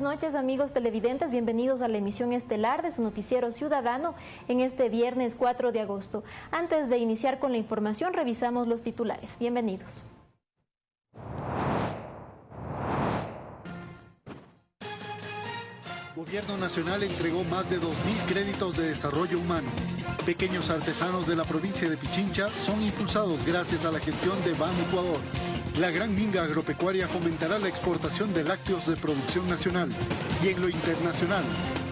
buenas noches amigos televidentes, bienvenidos a la emisión estelar de su noticiero ciudadano en este viernes 4 de agosto. Antes de iniciar con la información, revisamos los titulares. Bienvenidos. Gobierno Nacional entregó más de 2.000 créditos de desarrollo humano. Pequeños artesanos de la provincia de Pichincha son impulsados gracias a la gestión de Ban Ecuador. La gran minga agropecuaria fomentará la exportación de lácteos de producción nacional. Y en lo internacional,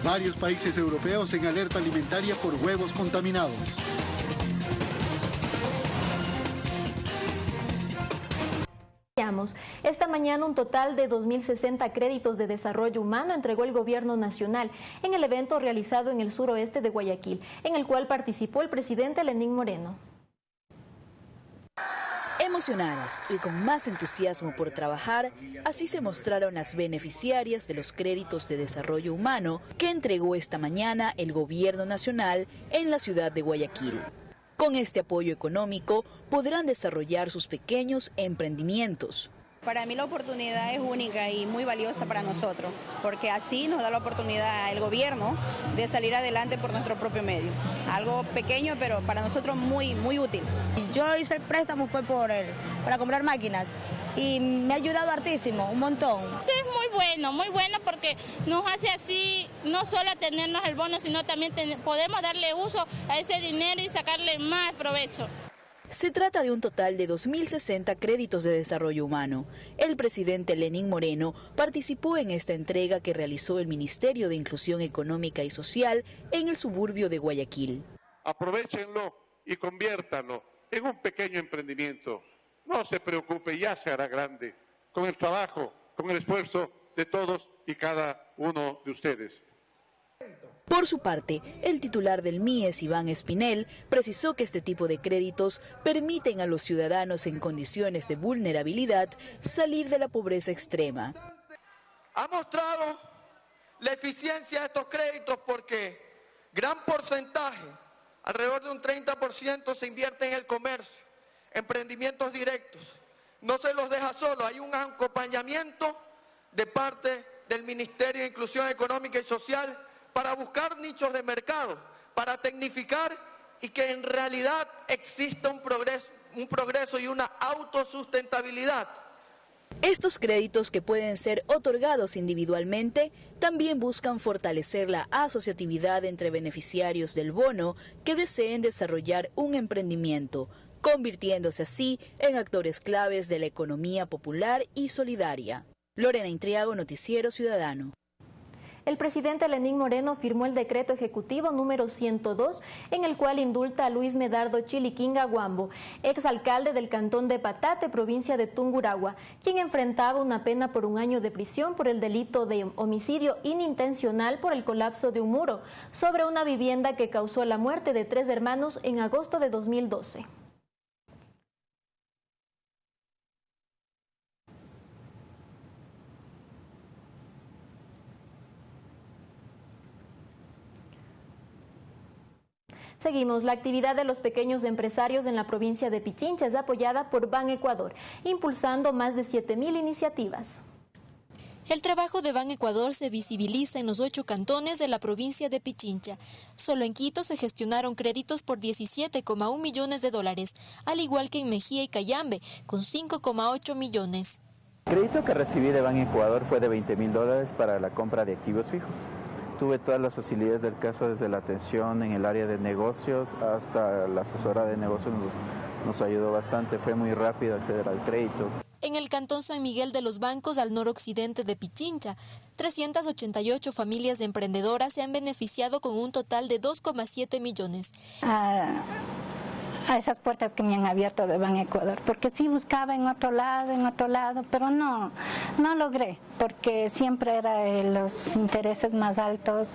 varios países europeos en alerta alimentaria por huevos contaminados. Esta mañana un total de 2.060 créditos de desarrollo humano entregó el gobierno nacional en el evento realizado en el suroeste de Guayaquil, en el cual participó el presidente Lenín Moreno. Emocionadas y con más entusiasmo por trabajar, así se mostraron las beneficiarias de los créditos de desarrollo humano que entregó esta mañana el gobierno nacional en la ciudad de Guayaquil. Con este apoyo económico podrán desarrollar sus pequeños emprendimientos. Para mí la oportunidad es única y muy valiosa para nosotros, porque así nos da la oportunidad el gobierno de salir adelante por nuestro propio medio. Algo pequeño, pero para nosotros muy, muy útil. Yo hice el préstamo fue por él, para comprar máquinas y me ha ayudado hartísimo, un montón. Es muy bueno, muy bueno porque nos hace así no solo tenernos el bono, sino también podemos darle uso a ese dinero y sacarle más provecho. Se trata de un total de 2.060 créditos de desarrollo humano. El presidente Lenín Moreno participó en esta entrega que realizó el Ministerio de Inclusión Económica y Social en el suburbio de Guayaquil. Aprovechenlo y conviértanlo en un pequeño emprendimiento no se preocupe, ya se hará grande con el trabajo, con el esfuerzo de todos y cada uno de ustedes. Por su parte, el titular del MIES, Iván Espinel, precisó que este tipo de créditos permiten a los ciudadanos en condiciones de vulnerabilidad salir de la pobreza extrema. Ha mostrado la eficiencia de estos créditos porque gran porcentaje, alrededor de un 30%, se invierte en el comercio emprendimientos directos. No se los deja solo, hay un acompañamiento de parte del Ministerio de Inclusión Económica y Social para buscar nichos de mercado, para tecnificar y que en realidad exista un progreso, y una autosustentabilidad. Estos créditos que pueden ser otorgados individualmente también buscan fortalecer la asociatividad entre beneficiarios del bono que deseen desarrollar un emprendimiento, convirtiéndose así en actores claves de la economía popular y solidaria. Lorena Intriago, Noticiero Ciudadano. El presidente Lenín Moreno firmó el decreto ejecutivo número 102, en el cual indulta a Luis Medardo Chiliquinga Guambo, exalcalde del cantón de Patate, provincia de Tunguragua, quien enfrentaba una pena por un año de prisión por el delito de homicidio inintencional por el colapso de un muro sobre una vivienda que causó la muerte de tres hermanos en agosto de 2012. Seguimos. La actividad de los pequeños empresarios en la provincia de Pichincha es apoyada por Ban Ecuador, impulsando más de 7.000 iniciativas. El trabajo de Ban Ecuador se visibiliza en los ocho cantones de la provincia de Pichincha. Solo en Quito se gestionaron créditos por 17,1 millones de dólares, al igual que en Mejía y Cayambe, con 5,8 millones. El crédito que recibí de Ban Ecuador fue de 20 mil dólares para la compra de activos fijos tuve todas las facilidades del caso, desde la atención en el área de negocios hasta la asesora de negocios nos, nos ayudó bastante, fue muy rápido acceder al crédito. En el cantón San Miguel de los Bancos, al noroccidente de Pichincha, 388 familias de emprendedoras se han beneficiado con un total de 2,7 millones. Ah, a esas puertas que me han abierto de Ban Ecuador, porque sí buscaba en otro lado, en otro lado, pero no, no logré, porque siempre eran los intereses más altos,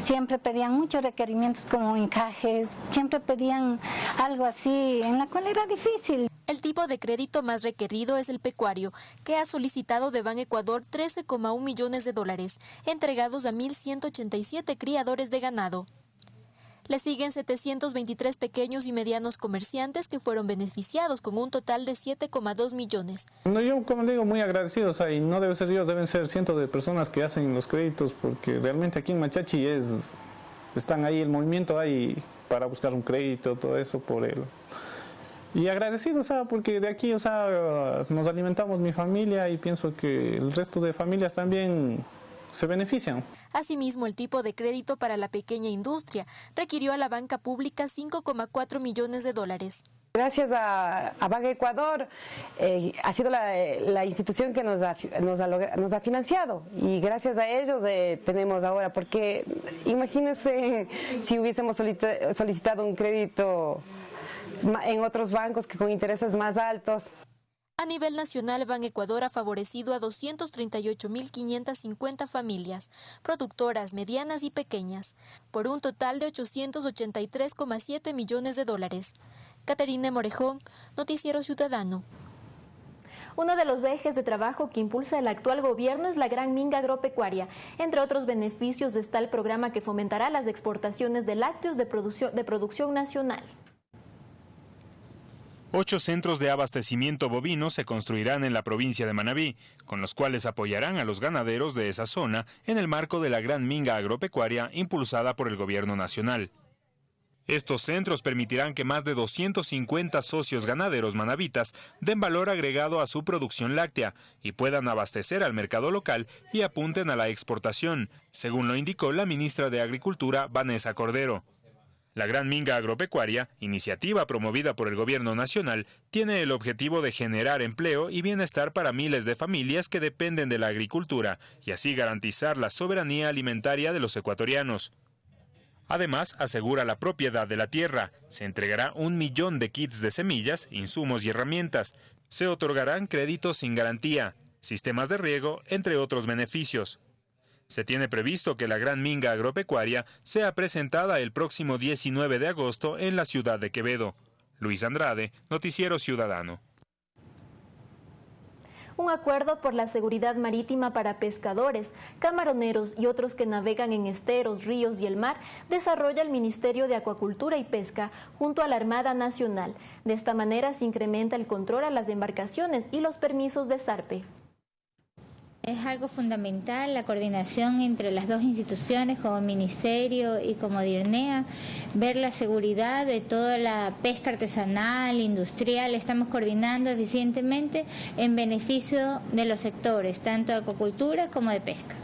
siempre pedían muchos requerimientos como encajes, siempre pedían algo así, en la cual era difícil. El tipo de crédito más requerido es el pecuario, que ha solicitado de Ban Ecuador 13,1 millones de dólares, entregados a 1.187 criadores de ganado. Le siguen 723 pequeños y medianos comerciantes que fueron beneficiados con un total de 7,2 millones. yo, como digo, muy agradecido, o sea, no debe ser yo, deben ser cientos de personas que hacen los créditos, porque realmente aquí en Machachi es, están ahí, el movimiento ahí para buscar un crédito, todo eso por él. Y agradecido, o sea, porque de aquí, o sea, nos alimentamos mi familia y pienso que el resto de familias también se benefician. Asimismo, el tipo de crédito para la pequeña industria requirió a la banca pública 5,4 millones de dólares. Gracias a, Banca Ecuador, eh, ha sido la, institución que nos ha, nos, ha financiado y gracias a ellos eh, tenemos ahora, porque imagínense si hubiésemos solicitado un crédito en otros bancos que con intereses más altos. A nivel nacional, Ban Ecuador ha favorecido a 238.550 familias, productoras medianas y pequeñas, por un total de 883,7 millones de dólares. Caterina Morejón, Noticiero Ciudadano. Uno de los ejes de trabajo que impulsa el actual gobierno es la gran minga agropecuaria. Entre otros beneficios está el programa que fomentará las exportaciones de lácteos de producción, de producción nacional. Ocho centros de abastecimiento bovino se construirán en la provincia de Manabí, con los cuales apoyarán a los ganaderos de esa zona en el marco de la gran minga agropecuaria impulsada por el gobierno nacional. Estos centros permitirán que más de 250 socios ganaderos manabitas den valor agregado a su producción láctea y puedan abastecer al mercado local y apunten a la exportación, según lo indicó la ministra de Agricultura, Vanessa Cordero. La Gran Minga Agropecuaria, iniciativa promovida por el Gobierno Nacional, tiene el objetivo de generar empleo y bienestar para miles de familias que dependen de la agricultura y así garantizar la soberanía alimentaria de los ecuatorianos. Además, asegura la propiedad de la tierra. Se entregará un millón de kits de semillas, insumos y herramientas. Se otorgarán créditos sin garantía, sistemas de riego, entre otros beneficios. Se tiene previsto que la gran minga agropecuaria sea presentada el próximo 19 de agosto en la ciudad de Quevedo. Luis Andrade, Noticiero Ciudadano. Un acuerdo por la seguridad marítima para pescadores, camaroneros y otros que navegan en esteros, ríos y el mar desarrolla el Ministerio de Acuacultura y Pesca junto a la Armada Nacional. De esta manera se incrementa el control a las embarcaciones y los permisos de zarpe. Es algo fundamental la coordinación entre las dos instituciones como Ministerio y como DIRNEA, ver la seguridad de toda la pesca artesanal, industrial, estamos coordinando eficientemente en beneficio de los sectores, tanto de acuacultura como de pesca.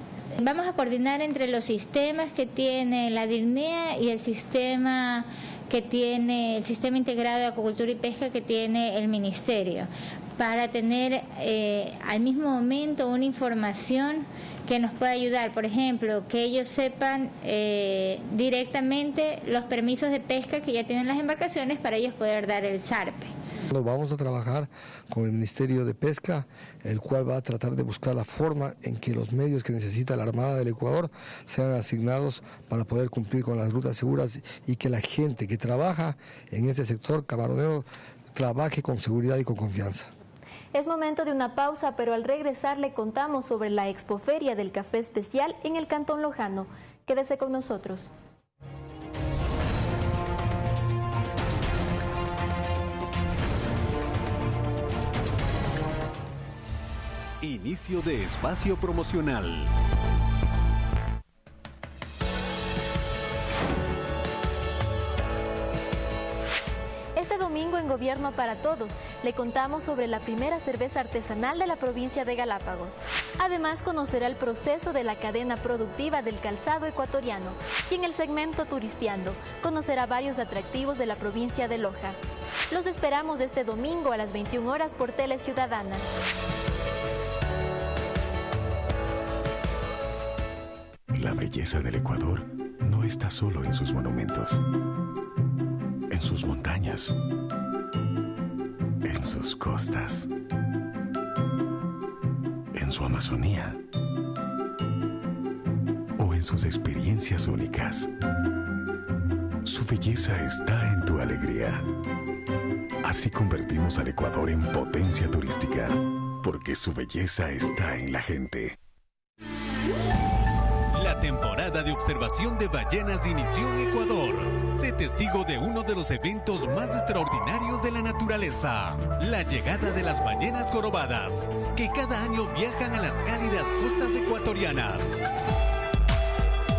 Vamos a coordinar entre los sistemas que tiene la DIRNEA y el sistema que tiene el sistema integrado de acuacultura y pesca que tiene el ministerio para tener eh, al mismo momento una información que nos pueda ayudar, por ejemplo, que ellos sepan eh, directamente los permisos de pesca que ya tienen las embarcaciones para ellos poder dar el zarpe. Vamos a trabajar con el Ministerio de Pesca, el cual va a tratar de buscar la forma en que los medios que necesita la Armada del Ecuador sean asignados para poder cumplir con las rutas seguras y que la gente que trabaja en este sector camaronero trabaje con seguridad y con confianza. Es momento de una pausa, pero al regresar le contamos sobre la expoferia del café especial en el Cantón Lojano. Quédese con nosotros. Inicio de espacio promocional. Gobierno para Todos le contamos sobre la primera cerveza artesanal de la provincia de Galápagos. Además conocerá el proceso de la cadena productiva del calzado ecuatoriano y en el segmento Turisteando conocerá varios atractivos de la provincia de Loja. Los esperamos este domingo a las 21 horas por Tele Ciudadana. La belleza del Ecuador no está solo en sus monumentos, en sus montañas, en sus costas, en su Amazonía o en sus experiencias únicas. Su belleza está en tu alegría. Así convertimos al Ecuador en potencia turística, porque su belleza está en la gente temporada de observación de ballenas inició en Ecuador. Sé testigo de uno de los eventos más extraordinarios de la naturaleza, la llegada de las ballenas jorobadas, que cada año viajan a las cálidas costas ecuatorianas.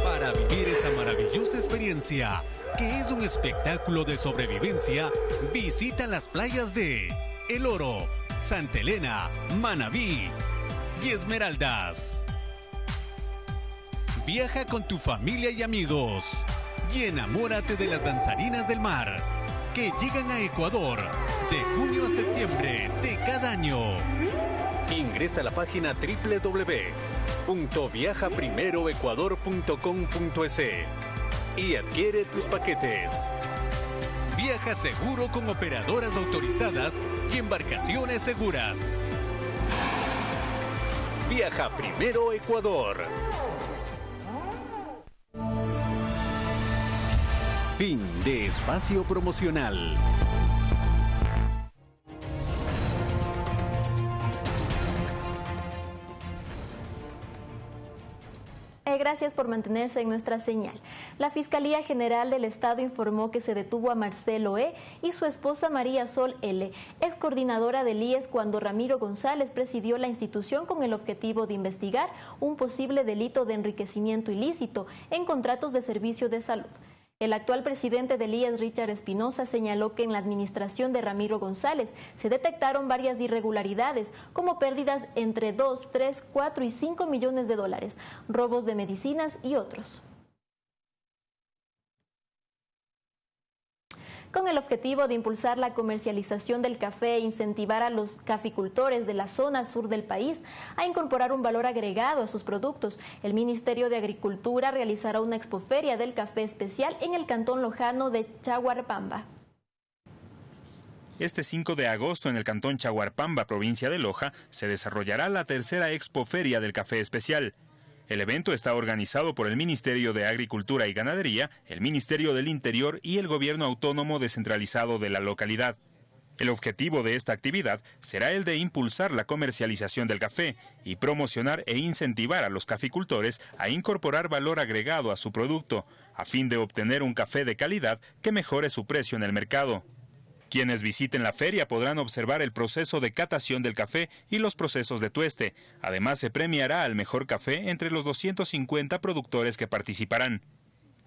Para vivir esta maravillosa experiencia, que es un espectáculo de sobrevivencia, visita las playas de El Oro, Santa Elena, Manabí y Esmeraldas. Viaja con tu familia y amigos y enamórate de las danzarinas del mar que llegan a Ecuador de junio a septiembre de cada año. Ingresa a la página www.viajaprimeroecuador.com.es y adquiere tus paquetes. Viaja seguro con operadoras autorizadas y embarcaciones seguras. Viaja primero Ecuador. Fin de espacio promocional. Eh, gracias por mantenerse en nuestra señal. La Fiscalía General del Estado informó que se detuvo a Marcelo E. y su esposa María Sol L., ex coordinadora del IES cuando Ramiro González presidió la institución con el objetivo de investigar un posible delito de enriquecimiento ilícito en contratos de servicio de salud. El actual presidente del IES, Richard Espinosa, señaló que en la administración de Ramiro González se detectaron varias irregularidades, como pérdidas entre 2, 3, 4 y 5 millones de dólares, robos de medicinas y otros. Con el objetivo de impulsar la comercialización del café e incentivar a los caficultores de la zona sur del país a incorporar un valor agregado a sus productos. El Ministerio de Agricultura realizará una expoferia del café especial en el cantón lojano de Chaguarpamba. Este 5 de agosto en el cantón Chaguarpamba, provincia de Loja, se desarrollará la tercera expoferia del café especial. El evento está organizado por el Ministerio de Agricultura y Ganadería, el Ministerio del Interior y el Gobierno Autónomo Descentralizado de la localidad. El objetivo de esta actividad será el de impulsar la comercialización del café y promocionar e incentivar a los caficultores a incorporar valor agregado a su producto, a fin de obtener un café de calidad que mejore su precio en el mercado. Quienes visiten la feria podrán observar el proceso de catación del café y los procesos de tueste. Además, se premiará al mejor café entre los 250 productores que participarán.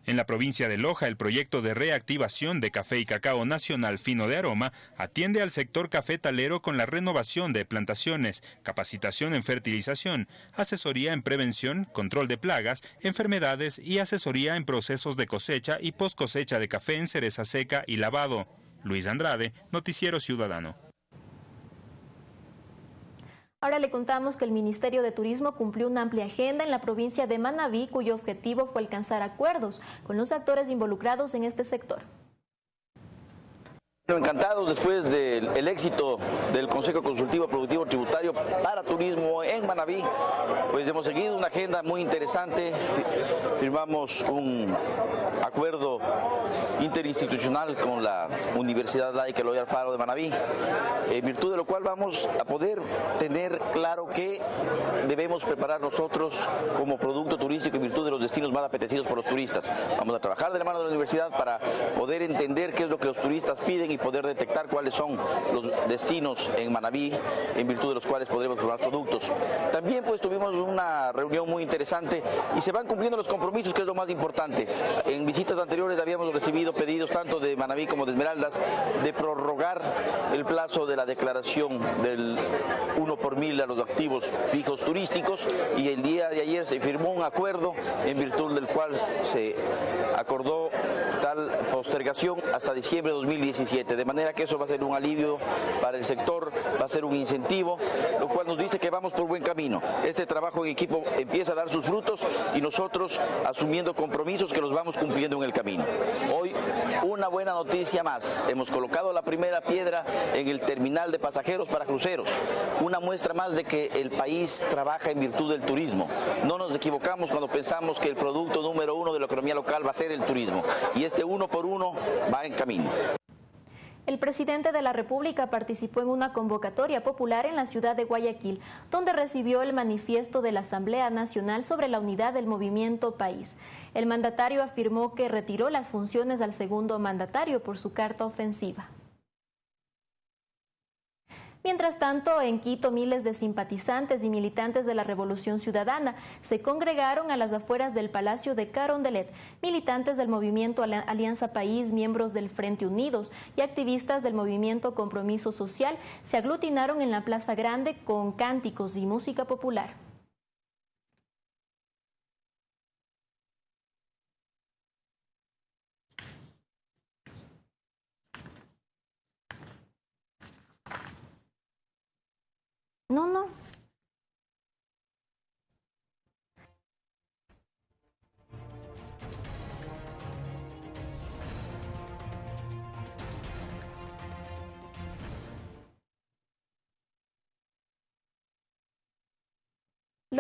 En la provincia de Loja, el proyecto de reactivación de café y cacao nacional fino de aroma atiende al sector cafetalero con la renovación de plantaciones, capacitación en fertilización, asesoría en prevención, control de plagas, enfermedades y asesoría en procesos de cosecha y post cosecha de café en cereza seca y lavado. Luis Andrade, Noticiero Ciudadano. Ahora le contamos que el Ministerio de Turismo cumplió una amplia agenda en la provincia de Manabí, cuyo objetivo fue alcanzar acuerdos con los actores involucrados en este sector. Encantados después del éxito del Consejo Consultivo Productivo Tributario para Turismo en Manabí, pues hemos seguido una agenda muy interesante, firmamos un acuerdo interinstitucional con la Universidad Laica Loyal Faro de Manabí, en virtud de lo cual vamos a poder tener claro qué debemos preparar nosotros como producto turístico en virtud de los destinos más apetecidos por los turistas. Vamos a trabajar de la mano de la universidad para poder entender qué es lo que los turistas piden y poder detectar cuáles son los destinos en Manabí en virtud de los cuales podremos probar productos. También pues tuvimos una reunión muy interesante y se van cumpliendo los compromisos que es lo más importante. En visitas anteriores habíamos recibido pedidos tanto de Manabí como de Esmeraldas de prorrogar el plazo de la declaración del 1 por mil a los activos fijos turísticos y el día de ayer se firmó un acuerdo en virtud del cual se acordó postergación hasta diciembre de 2017, de manera que eso va a ser un alivio para el sector, va a ser un incentivo, lo cual nos dice que vamos por buen camino. Este trabajo en equipo empieza a dar sus frutos y nosotros asumiendo compromisos que los vamos cumpliendo en el camino. Hoy una buena noticia más, hemos colocado la primera piedra en el terminal de pasajeros para cruceros, una muestra más de que el país trabaja en virtud del turismo. No nos equivocamos cuando pensamos que el producto número uno de la economía local va a ser el turismo y este uno por uno va en camino. El presidente de la República participó en una convocatoria popular en la ciudad de Guayaquil, donde recibió el manifiesto de la Asamblea Nacional sobre la unidad del movimiento país. El mandatario afirmó que retiró las funciones al segundo mandatario por su carta ofensiva. Mientras tanto, en Quito, miles de simpatizantes y militantes de la Revolución Ciudadana se congregaron a las afueras del Palacio de Carondelet. Militantes del movimiento Alianza País, miembros del Frente Unidos y activistas del movimiento Compromiso Social se aglutinaron en la Plaza Grande con cánticos y música popular. No, no.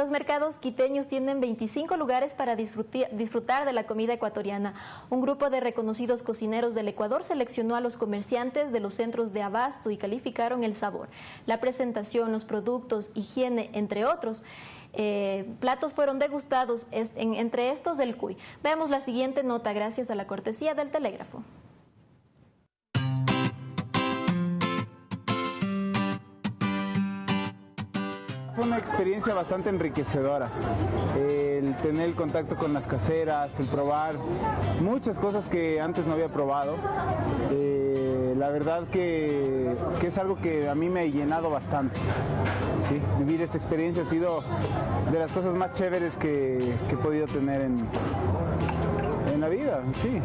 Los mercados quiteños tienen 25 lugares para disfrutar de la comida ecuatoriana. Un grupo de reconocidos cocineros del Ecuador seleccionó a los comerciantes de los centros de abasto y calificaron el sabor, la presentación, los productos, higiene, entre otros. Eh, platos fueron degustados, entre estos del CUI. Veamos la siguiente nota gracias a la cortesía del telégrafo. Una experiencia bastante enriquecedora, el tener el contacto con las caseras, el probar muchas cosas que antes no había probado. Eh, la verdad que, es algo que a mí me ha llenado bastante. Vivir esa experiencia ha sido de las cosas más chéveres que, he podido tener en, en la vida, sí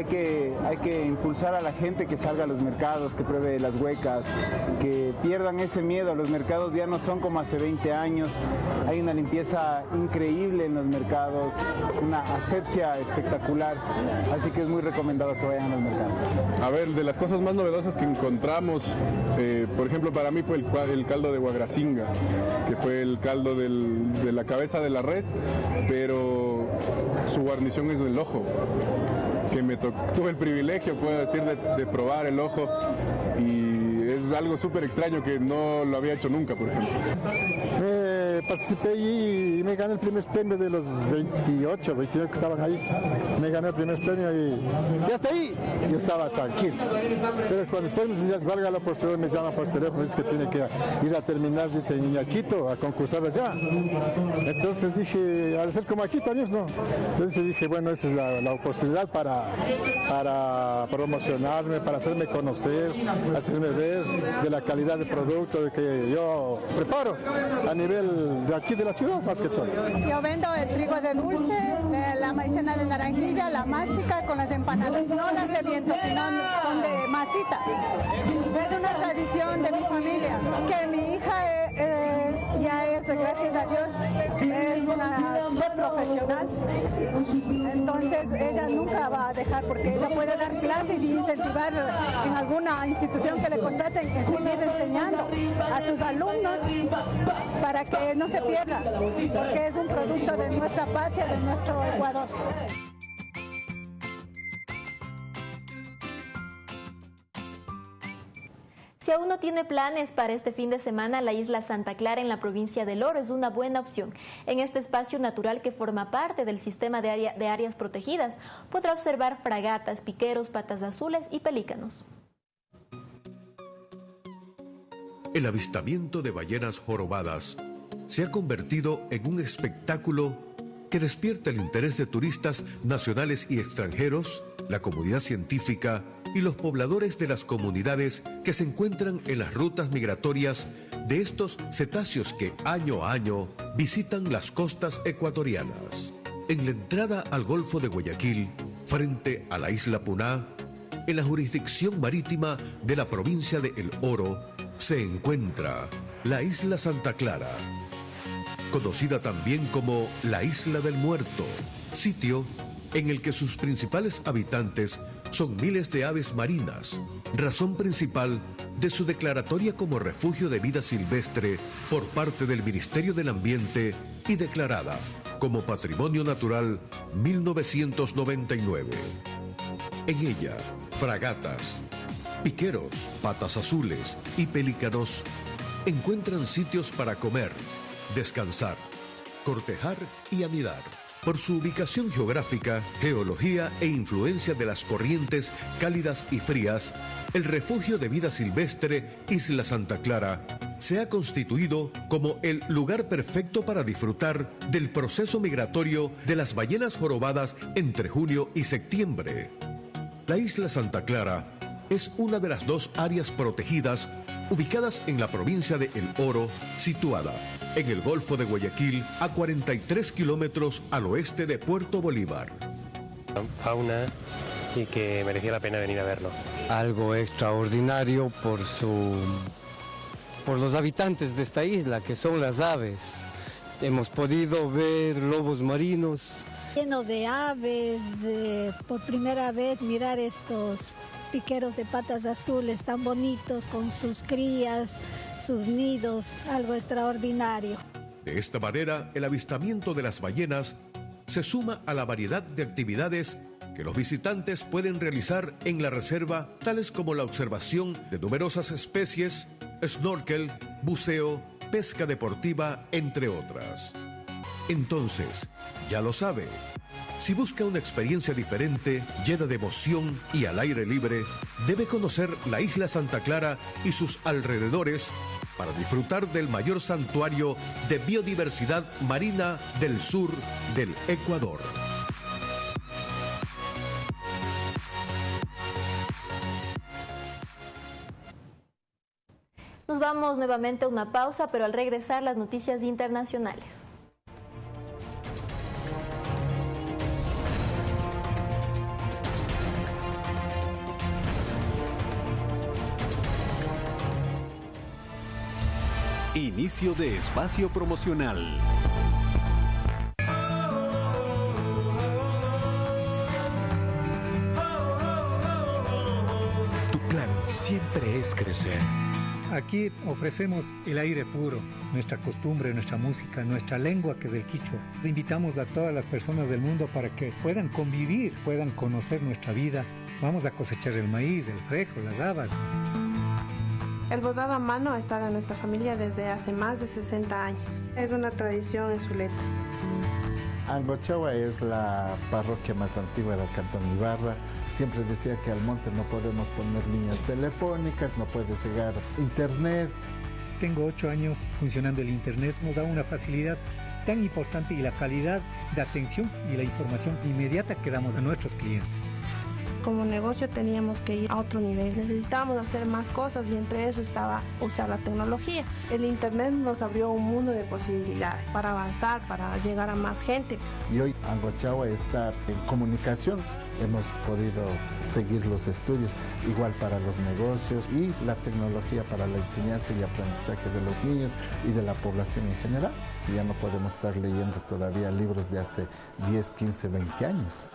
hay que, hay que impulsar a la gente que salga a los mercados, que pruebe las huecas, que pierdan ese miedo. Los mercados ya no son como hace 20 años. Hay una limpieza increíble en los mercados, una asepsia espectacular. Así que es muy recomendado que vayan a los mercados. A ver, de las cosas más novedosas que encontramos, eh, por ejemplo, para mí fue el, caldo de guagracinga, que fue el caldo de la cabeza de la res, pero su guarnición es el ojo que me tuve el privilegio, puedo decir, de, probar el ojo y es algo súper extraño que no lo había hecho nunca, por ejemplo. Participé y me gané el primer premio de los 28, 29 que estaban ahí. Me gané el primer premio y, y hasta ahí yo estaba tranquilo. Pero cuando después me decían, valga la posterior, me llaman por teléfono, dice que tiene que ir a terminar, dice, en Quito, a concursar allá. Entonces dije, al ser como aquí también, ¿no? Entonces dije, bueno, esa es la, oportunidad para para, promocionarme, para hacerme conocer, hacerme ver de la calidad de producto que yo preparo a nivel de aquí de la ciudad más que todo. Yo vendo el trigo de dulce, la maicena de naranjilla, la mágica con las empanadas, no las de viento, sino son de masita. Es una tradición de mi familia, que mi hija eh, eh, ya es, gracias a Dios, es una profesional. Entonces ella nunca va a dejar porque ella puede dar clases y incentivar en alguna institución que le contraten que seguir enseñando a sus alumnos para que no se pierda, porque es un producto de nuestra patria, de nuestro Ecuador. Si aún no tiene planes para este fin de semana, la isla Santa Clara en la provincia del Oro es una buena opción. En este espacio natural que forma parte del sistema de, de áreas protegidas, podrá observar fragatas, piqueros, patas azules y pelícanos. El avistamiento de ballenas jorobadas se ha convertido en un espectáculo que despierta el interés de turistas nacionales y extranjeros, la comunidad científica y los pobladores de las comunidades que se encuentran en las rutas migratorias de estos cetáceos que año a año visitan las costas ecuatorianas. En la entrada al Golfo de Guayaquil, frente a la isla Puná, en la jurisdicción marítima de la provincia de El Oro, se encuentra la isla Santa Clara, conocida también como la Isla del Muerto, sitio en el que sus principales habitantes son miles de aves marinas, razón principal de su declaratoria como refugio de vida silvestre por parte del Ministerio del Ambiente y declarada como Patrimonio Natural 1999. En ella, fragatas, Piqueros, patas azules y pelícanos encuentran sitios para comer, descansar, cortejar y anidar. Por su ubicación geográfica, geología e influencia de las corrientes cálidas y frías, el refugio de vida silvestre Isla Santa Clara se ha constituido como el lugar perfecto para disfrutar del proceso migratorio de las ballenas jorobadas entre junio y septiembre. La isla Santa Clara es una de las dos áreas protegidas ubicadas en la provincia de El Oro, situada en el Golfo de Guayaquil a 43 kilómetros al oeste de Puerto Bolívar. Fauna y que merecía la pena venir a verlo. Algo extraordinario por su por los habitantes de esta isla, que son las aves. Hemos podido ver lobos marinos. Lleno de aves, por primera vez mirar estos piqueros de patas azules tan bonitos con sus crías, sus nidos, algo extraordinario. De esta manera, el avistamiento de las ballenas se suma a la variedad de actividades que los visitantes pueden realizar en la reserva, tales como la observación de numerosas especies, snorkel, buceo, pesca deportiva, entre otras. Entonces, ya lo sabe, si busca una experiencia diferente, llena de emoción y al aire libre, debe conocer la isla Santa Clara y sus alrededores para disfrutar del mayor santuario de biodiversidad marina del sur del Ecuador. Nos vamos nuevamente a una pausa, pero al regresar las noticias internacionales. Inicio de espacio promocional. Tu plan siempre es crecer. Aquí ofrecemos el aire puro, nuestra costumbre, nuestra música, nuestra lengua que es el quichua. Invitamos a todas las personas del mundo para que puedan convivir, puedan conocer nuestra vida. Vamos a cosechar el maíz, el frejo, las habas. El bordado a mano ha estado en nuestra familia desde hace más de 60 años. Es una tradición en Zuleta. Angochawa es la parroquia más antigua del Cantón Ibarra. Siempre decía que al monte no podemos poner líneas telefónicas, no puede llegar internet. Tengo ocho años funcionando el internet, nos da una facilidad tan importante y la calidad de atención y la información inmediata que damos a nuestros clientes como negocio teníamos que ir a otro nivel. Necesitábamos hacer más cosas y entre eso estaba usar la tecnología. El Internet nos abrió un mundo de posibilidades para avanzar, para llegar a más gente. Y hoy Angochawa está en comunicación. Hemos podido seguir los estudios, igual para los negocios y la tecnología para la enseñanza y aprendizaje de los niños y de la población en general. Ya no podemos estar leyendo todavía libros de hace 10, 15, 20 años.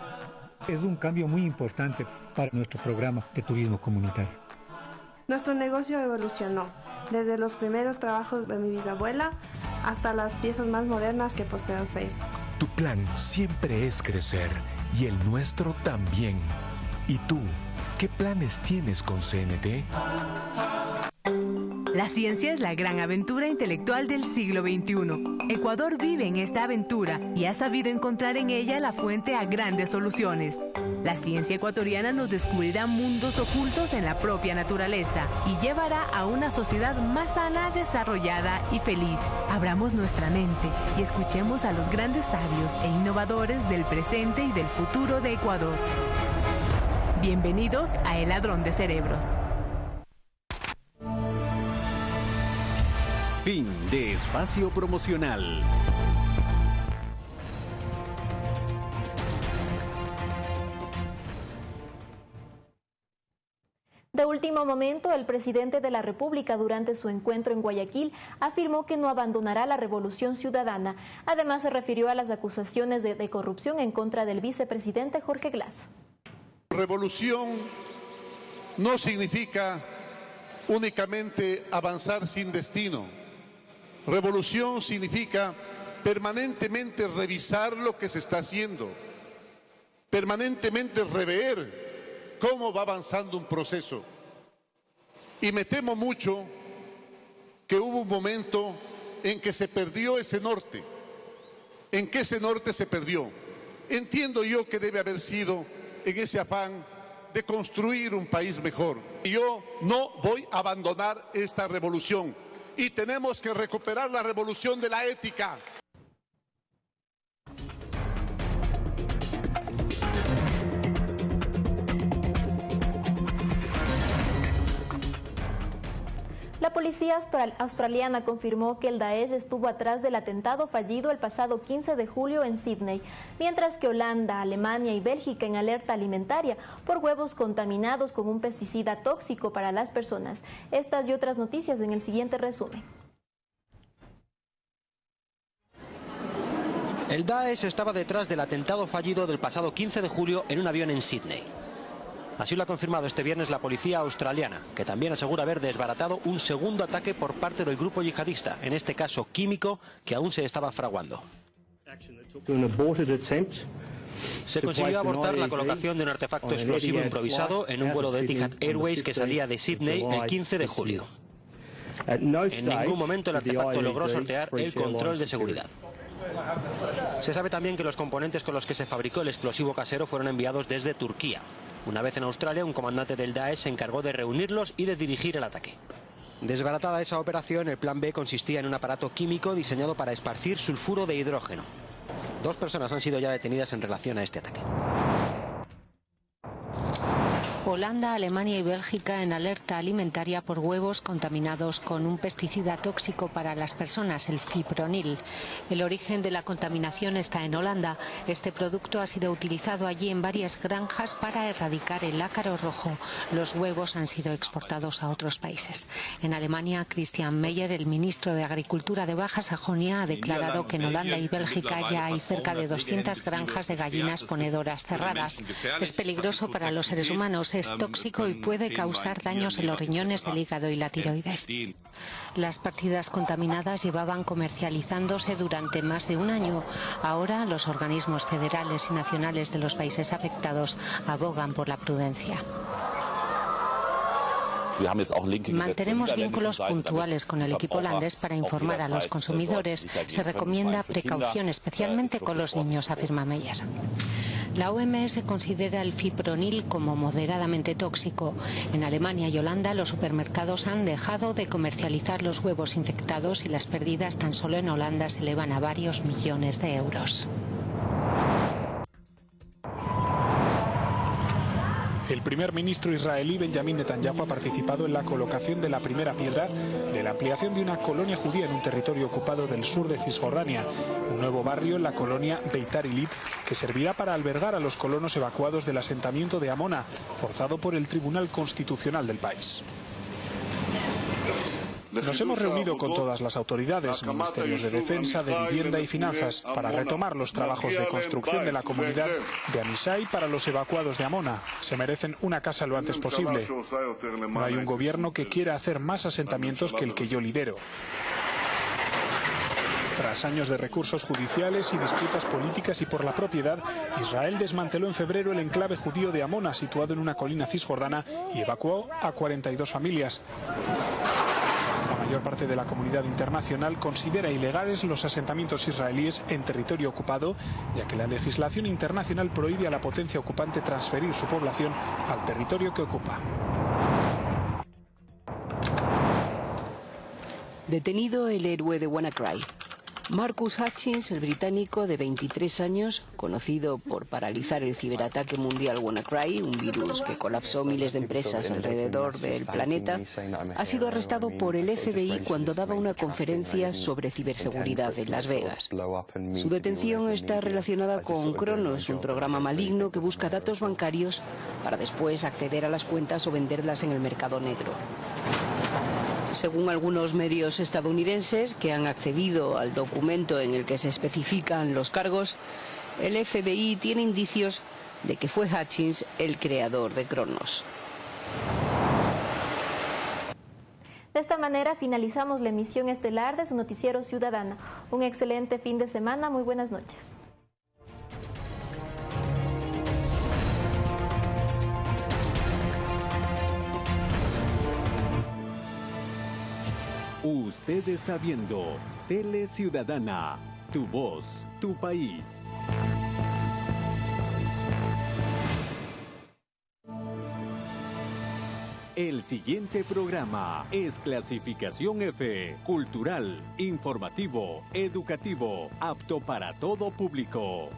Es un cambio muy importante para nuestro programa de turismo comunitario. Nuestro negocio evolucionó, desde los primeros trabajos de mi bisabuela hasta las piezas más modernas que posteo en Facebook. Tu plan siempre es crecer y el nuestro también. ¿Y tú, qué planes tienes con CNT? La ciencia es la gran aventura intelectual del siglo XXI. Ecuador vive en esta aventura y ha sabido encontrar en ella la fuente a grandes soluciones. La ciencia ecuatoriana nos descubrirá mundos ocultos en la propia naturaleza y llevará a una sociedad más sana, desarrollada y feliz. Abramos nuestra mente y escuchemos a los grandes sabios e innovadores del presente y del futuro de Ecuador. Bienvenidos a El Ladrón de Cerebros. Fin de espacio promocional. De último momento, el presidente de la República durante su encuentro en Guayaquil afirmó que no abandonará la revolución ciudadana. Además, se refirió a las acusaciones de, de corrupción en contra del vicepresidente Jorge Glass. Revolución no significa únicamente avanzar sin destino Revolución significa permanentemente revisar lo que se está haciendo, permanentemente rever cómo va avanzando un proceso. Y me temo mucho que hubo un momento en que se perdió ese norte. ¿En qué ese norte se perdió? Entiendo yo que debe haber sido en ese afán de construir un país mejor. Yo no voy a abandonar esta revolución y tenemos que recuperar la revolución de la ética. La policía australiana confirmó que el Daesh estuvo atrás del atentado fallido el pasado 15 de julio en Sydney, mientras que Holanda, Alemania y Bélgica en alerta alimentaria por huevos contaminados con un pesticida tóxico para las personas. Estas y otras noticias en el siguiente resumen. El Daesh estaba detrás del atentado fallido del pasado 15 de julio en un avión en Sydney. Así lo ha confirmado este viernes la policía australiana, que también asegura haber desbaratado un segundo ataque por parte del grupo yihadista, en este caso químico, que aún se estaba fraguando. Se consiguió abortar la colocación de un artefacto explosivo improvisado en un vuelo de Etihad Airways que salía de Sydney el 15 de julio. En ningún momento el artefacto logró sortear el control de seguridad. Se sabe también que los componentes con los que se fabricó el explosivo casero fueron enviados desde Turquía. Una vez en Australia, un comandante del Daesh se encargó de reunirlos y de dirigir el ataque. Desbaratada esa operación, el plan B consistía en un aparato químico diseñado para esparcir sulfuro de hidrógeno. Dos personas han sido ya detenidas en relación a este ataque. Holanda, Alemania y Bélgica en alerta alimentaria por huevos contaminados con un pesticida tóxico para las personas, el fipronil. El origen de la contaminación está en Holanda. Este producto ha sido utilizado allí en varias granjas para erradicar el ácaro rojo. Los huevos han sido exportados a otros países. En Alemania, Christian Meyer, el ministro de Agricultura de Baja Sajonia, ha declarado que en Holanda y Bélgica ya hay cerca de 200 granjas de gallinas ponedoras cerradas. Es peligroso para los seres humanos es tóxico y puede causar daños en los riñones, el hígado y la tiroides. Las partidas contaminadas llevaban comercializándose durante más de un año. Ahora los organismos federales y nacionales de los países afectados abogan por la prudencia. Mantenemos vínculos puntuales con el equipo holandés para informar a los consumidores. Se recomienda precaución, especialmente con los niños, afirma Meyer. La OMS considera el fipronil como moderadamente tóxico. En Alemania y Holanda los supermercados han dejado de comercializar los huevos infectados y las pérdidas tan solo en Holanda se elevan a varios millones de euros. El primer ministro israelí Benjamin Netanyahu ha participado en la colocación de la primera piedra de la ampliación de una colonia judía en un territorio ocupado del sur de Cisjordania, un nuevo barrio en la colonia Beitar Ilit que servirá para albergar a los colonos evacuados del asentamiento de Amona, forzado por el Tribunal Constitucional del país. Nos hemos reunido con todas las autoridades, ministerios de defensa, de vivienda y finanzas, para retomar los trabajos de construcción de la comunidad de Amisai para los evacuados de Amona. Se merecen una casa lo antes posible. No hay un gobierno que quiera hacer más asentamientos que el que yo lidero. Tras años de recursos judiciales y disputas políticas y por la propiedad, Israel desmanteló en febrero el enclave judío de Amona, situado en una colina cisjordana, y evacuó a 42 familias. Parte de la comunidad internacional considera ilegales los asentamientos israelíes en territorio ocupado, ya que la legislación internacional prohíbe a la potencia ocupante transferir su población al territorio que ocupa. Detenido el héroe de WannaCry. Marcus Hutchins, el británico de 23 años, conocido por paralizar el ciberataque mundial WannaCry, un virus que colapsó miles de empresas alrededor del planeta, ha sido arrestado por el FBI cuando daba una conferencia sobre ciberseguridad en Las Vegas. Su detención está relacionada con Kronos, un programa maligno que busca datos bancarios para después acceder a las cuentas o venderlas en el mercado negro. Según algunos medios estadounidenses que han accedido al documento en el que se especifican los cargos, el FBI tiene indicios de que fue Hutchins el creador de Cronos. De esta manera finalizamos la emisión estelar de su noticiero ciudadano. Un excelente fin de semana, muy buenas noches. Usted está viendo Tele Ciudadana, tu voz, tu país. El siguiente programa es clasificación F, cultural, informativo, educativo, apto para todo público.